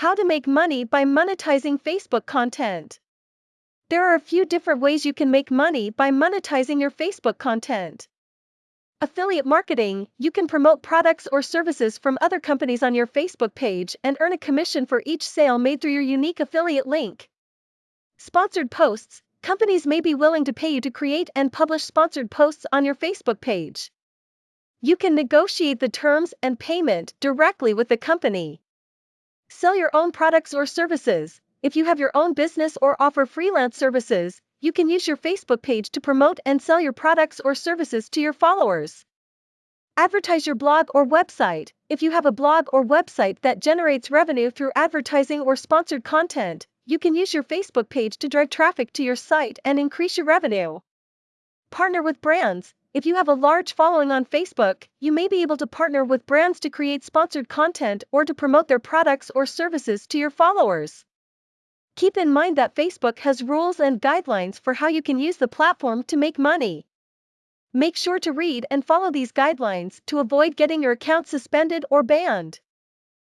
How to make money by monetizing Facebook content. There are a few different ways you can make money by monetizing your Facebook content. Affiliate marketing You can promote products or services from other companies on your Facebook page and earn a commission for each sale made through your unique affiliate link. Sponsored posts Companies may be willing to pay you to create and publish sponsored posts on your Facebook page. You can negotiate the terms and payment directly with the company. Sell your own products or services. If you have your own business or offer freelance services, you can use your Facebook page to promote and sell your products or services to your followers. Advertise your blog or website. If you have a blog or website that generates revenue through advertising or sponsored content, you can use your Facebook page to drive traffic to your site and increase your revenue. Partner with brands. If you have a large following on Facebook, you may be able to partner with brands to create sponsored content or to promote their products or services to your followers. Keep in mind that Facebook has rules and guidelines for how you can use the platform to make money. Make sure to read and follow these guidelines to avoid getting your account suspended or banned.